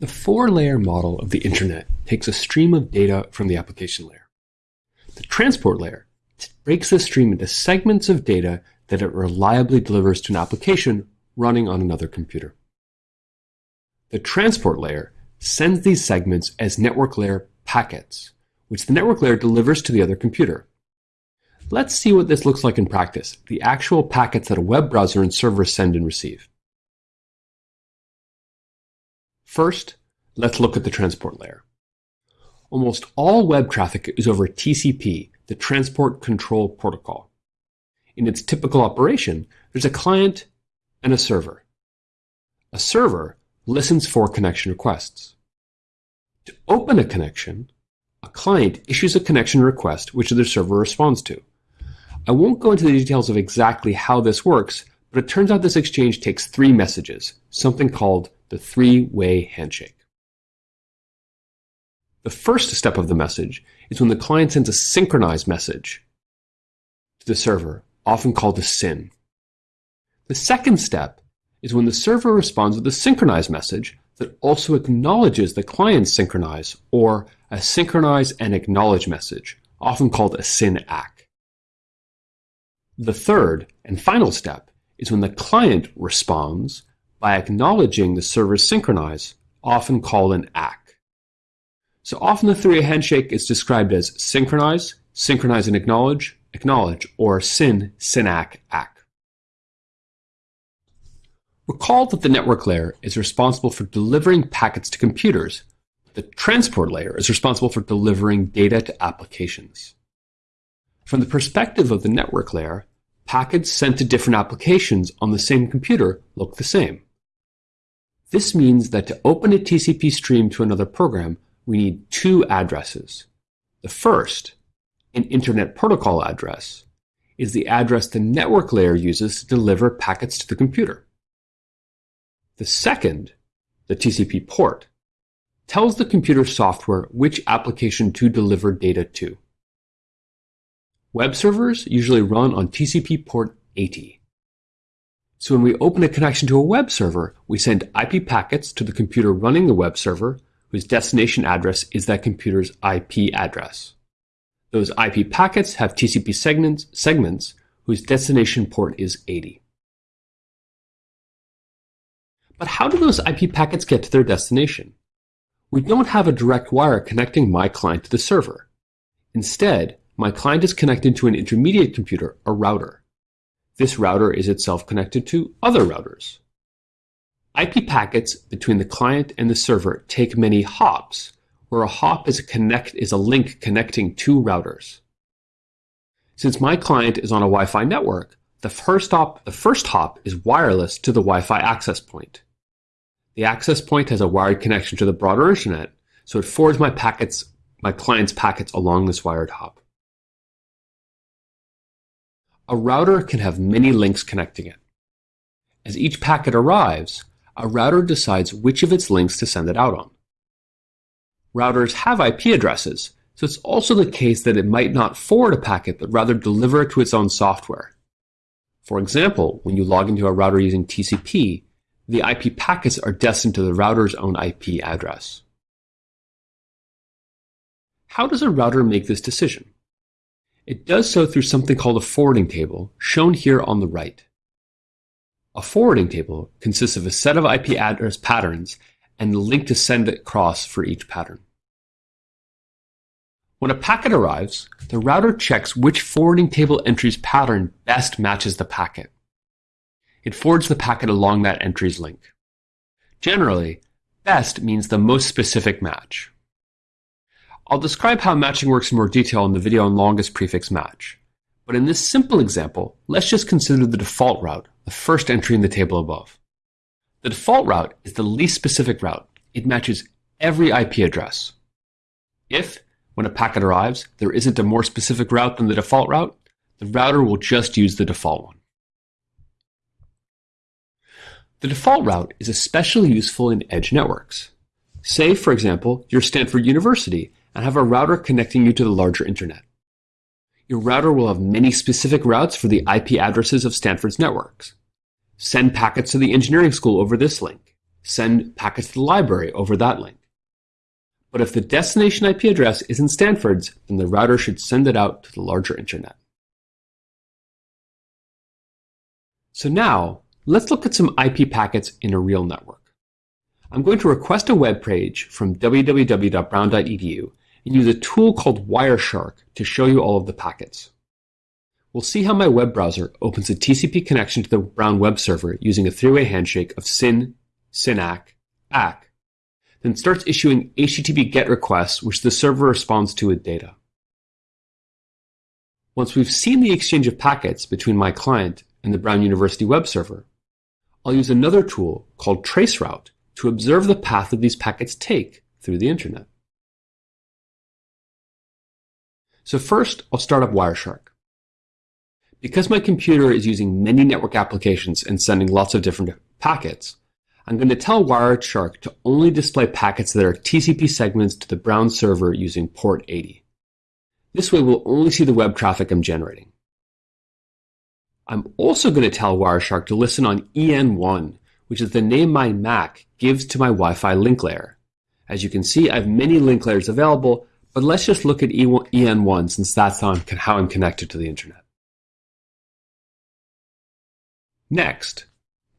The four-layer model of the internet takes a stream of data from the application layer. The transport layer breaks the stream into segments of data that it reliably delivers to an application running on another computer. The transport layer sends these segments as network layer packets, which the network layer delivers to the other computer. Let's see what this looks like in practice, the actual packets that a web browser and server send and receive. First, let's look at the transport layer. Almost all web traffic is over TCP, the Transport Control Protocol. In its typical operation, there's a client and a server. A server listens for connection requests. To open a connection, a client issues a connection request which the server responds to. I won't go into the details of exactly how this works, but it turns out this exchange takes three messages, something called the three-way handshake. The first step of the message is when the client sends a synchronized message to the server, often called a SYN. The second step is when the server responds with a synchronized message that also acknowledges the client's synchronize or a synchronize and acknowledge message, often called a SYN-ACK. The third and final step is when the client responds by acknowledging the server's synchronize, often called an ACK. So often the three-way handshake is described as synchronize, synchronize and acknowledge, acknowledge, or SYN, SYN-ACK, ACK. Recall that the network layer is responsible for delivering packets to computers. The transport layer is responsible for delivering data to applications. From the perspective of the network layer, packets sent to different applications on the same computer look the same. This means that to open a TCP stream to another program, we need two addresses. The first, an Internet Protocol address, is the address the network layer uses to deliver packets to the computer. The second, the TCP port, tells the computer software which application to deliver data to. Web servers usually run on TCP port 80. So when we open a connection to a web server, we send IP packets to the computer running the web server, whose destination address is that computer's IP address. Those IP packets have TCP segments, segments whose destination port is 80. But how do those IP packets get to their destination? We don't have a direct wire connecting my client to the server. Instead, my client is connected to an intermediate computer, a router. This router is itself connected to other routers. IP packets between the client and the server take many hops, where a hop is a, connect, is a link connecting two routers. Since my client is on a Wi-Fi network, the first hop, the first hop is wireless to the Wi-Fi access point. The access point has a wired connection to the broader internet, so it forwards my packets, my client's packets along this wired hop. A router can have many links connecting it. As each packet arrives, a router decides which of its links to send it out on. Routers have IP addresses, so it's also the case that it might not forward a packet but rather deliver it to its own software. For example, when you log into a router using TCP, the IP packets are destined to the router's own IP address. How does a router make this decision? It does so through something called a forwarding table, shown here on the right. A forwarding table consists of a set of IP address patterns and the link to send it across for each pattern. When a packet arrives, the router checks which forwarding table entry's pattern best matches the packet. It forwards the packet along that entry's link. Generally, best means the most specific match. I'll describe how matching works in more detail in the video on longest prefix match. But in this simple example, let's just consider the default route, the first entry in the table above. The default route is the least specific route. It matches every IP address. If, when a packet arrives, there isn't a more specific route than the default route, the router will just use the default one. The default route is especially useful in edge networks. Say, for example, you're Stanford University and have a router connecting you to the larger internet. Your router will have many specific routes for the IP addresses of Stanford's networks. Send packets to the engineering school over this link. send packets to the library over that link. But if the destination IP address isn't Stanford's, then the router should send it out to the larger internet. So now, let's look at some IP packets in a real network. I'm going to request a web page from www.brown.edu and use a tool called Wireshark to show you all of the packets. We'll see how my web browser opens a TCP connection to the Brown web server using a three-way handshake of SYN, SYN-ACK, ACK, then starts issuing HTTP GET requests which the server responds to with data. Once we've seen the exchange of packets between my client and the Brown University web server, I'll use another tool called traceroute to observe the path that these packets take through the internet. So first, I'll start up Wireshark. Because my computer is using many network applications and sending lots of different packets, I'm going to tell Wireshark to only display packets that are TCP segments to the Brown server using port 80. This way we'll only see the web traffic I'm generating. I'm also going to tell Wireshark to listen on EN1, which is the name my Mac gives to my Wi-Fi link layer. As you can see, I have many link layers available, but let's just look at EN1 since that's how I'm connected to the internet. Next,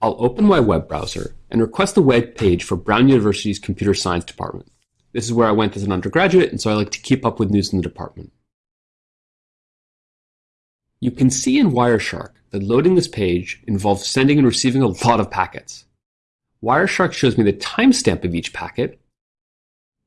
I'll open my web browser and request the web page for Brown University's Computer Science Department. This is where I went as an undergraduate, and so I like to keep up with news in the department. You can see in Wireshark that loading this page involves sending and receiving a lot of packets. Wireshark shows me the timestamp of each packet,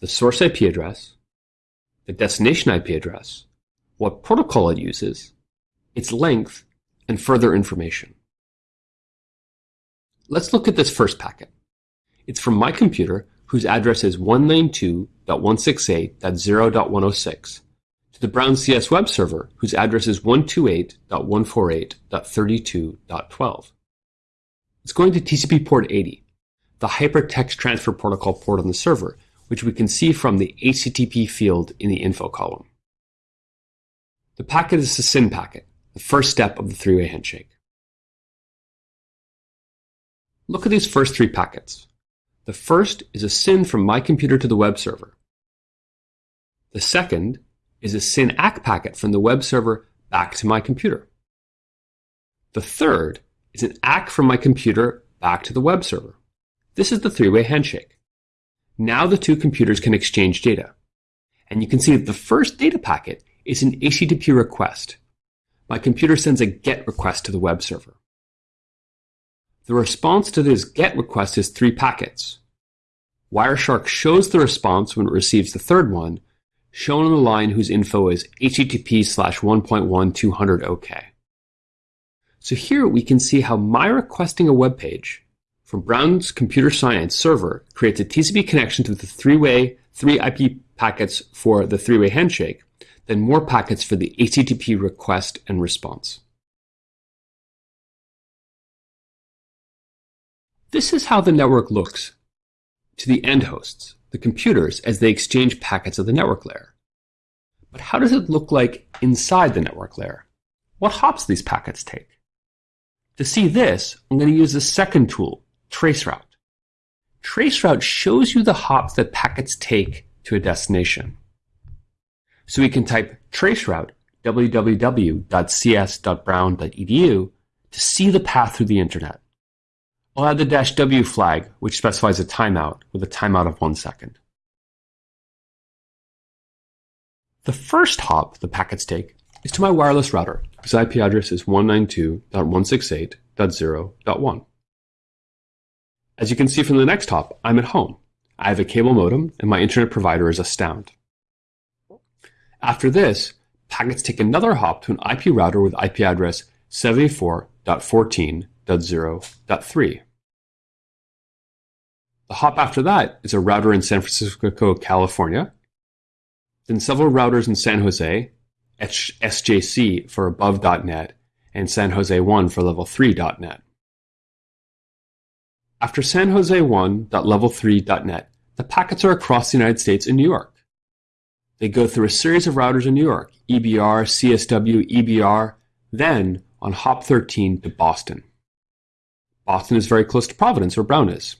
the source IP address, the destination IP address, what protocol it uses, its length, and further information. Let's look at this first packet. It's from my computer, whose address is 192.168.0.106, to the Brown CS web server, whose address is 128.148.32.12. It's going to TCP port 80, the hypertext transfer protocol port on the server, which we can see from the HTTP field in the info column. The packet is a SYN packet, the first step of the three-way handshake. Look at these first three packets. The first is a SYN from my computer to the web server. The second is a SYN ACK packet from the web server back to my computer. The third is an ACK from my computer back to the web server. This is the three-way handshake. Now the two computers can exchange data. And you can see that the first data packet is an HTTP request. My computer sends a GET request to the web server. The response to this GET request is three packets. Wireshark shows the response when it receives the third one, shown on the line whose info is http slash 1.1200 OK. So here we can see how my requesting a web page from Brown's computer science server creates a TCP connection to the three-way, three IP packets for the three-way handshake, then more packets for the HTTP request and response. This is how the network looks to the end hosts, the computers, as they exchange packets of the network layer. But how does it look like inside the network layer? What hops these packets take? To see this, I'm going to use the second tool, traceroute. Traceroute shows you the hops that packets take to a destination. So we can type traceroute www.cs.brown.edu to see the path through the internet. I'll add the dash "-w flag, which specifies a timeout, with a timeout of one second. The first hop the packets take is to my wireless router, whose IP address is 192.168.0.1. As you can see from the next hop, I'm at home. I have a cable modem, and my internet provider is Astound. After this, packets take another hop to an IP router with IP address 74.14.0.3. The hop after that is a router in San Francisco, California, then several routers in San Jose, SJC for above.net, and San Jose 1 for level 3.net. After San Jose 1.level3.net, the packets are across the United States in New York. They go through a series of routers in New York, EBR, CSW, EBR, then on hop 13 to Boston. Boston is very close to Providence, where Brown is.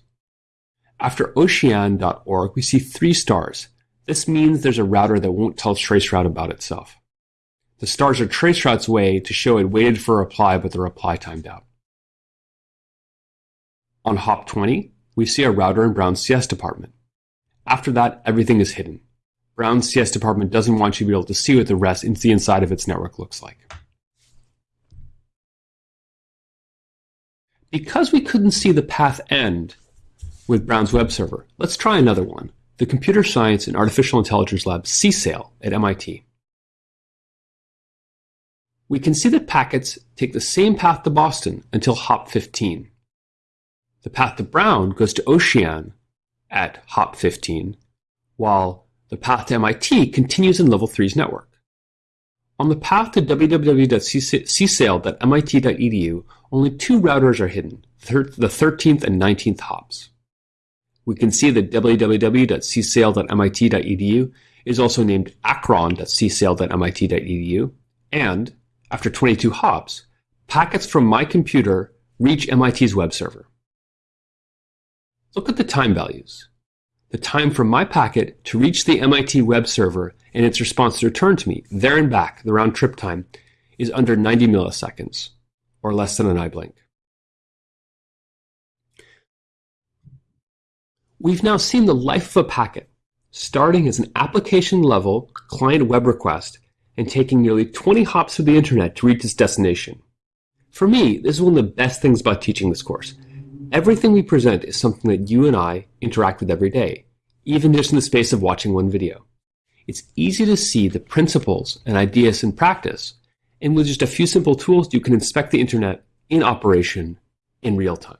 After oshean.org, we see three stars. This means there's a router that won't tell traceroute about itself. The stars are traceroute's way to show it waited for a reply, but the reply timed out. On hop 20, we see a router in Brown's CS department. After that, everything is hidden. Brown's CS department doesn't want you to be able to see what the rest into the inside of its network looks like. Because we couldn't see the path end with Brown's web server, let's try another one, the Computer Science and Artificial Intelligence Lab CSAIL at MIT. We can see that packets take the same path to Boston until hop 15. The path to Brown goes to OSHEAN at hop 15, while the path to MIT continues in level 3's network. On the path to www.csail.mit.edu, only two routers are hidden, the 13th and 19th hops. We can see that www.csail.mit.edu is also named akron.csail.mit.edu, and, after 22 hops, packets from my computer reach MIT's web server. Look at the time values. The time from my packet to reach the MIT web server and its response to return to me, there and back, the round trip time, is under 90 milliseconds, or less than an eye blink. We've now seen the life of a packet, starting as an application level client web request and taking nearly 20 hops through the internet to reach its destination. For me, this is one of the best things about teaching this course. Everything we present is something that you and I interact with every day, even just in the space of watching one video it's easy to see the principles and ideas in practice. And with just a few simple tools, you can inspect the internet in operation in real time.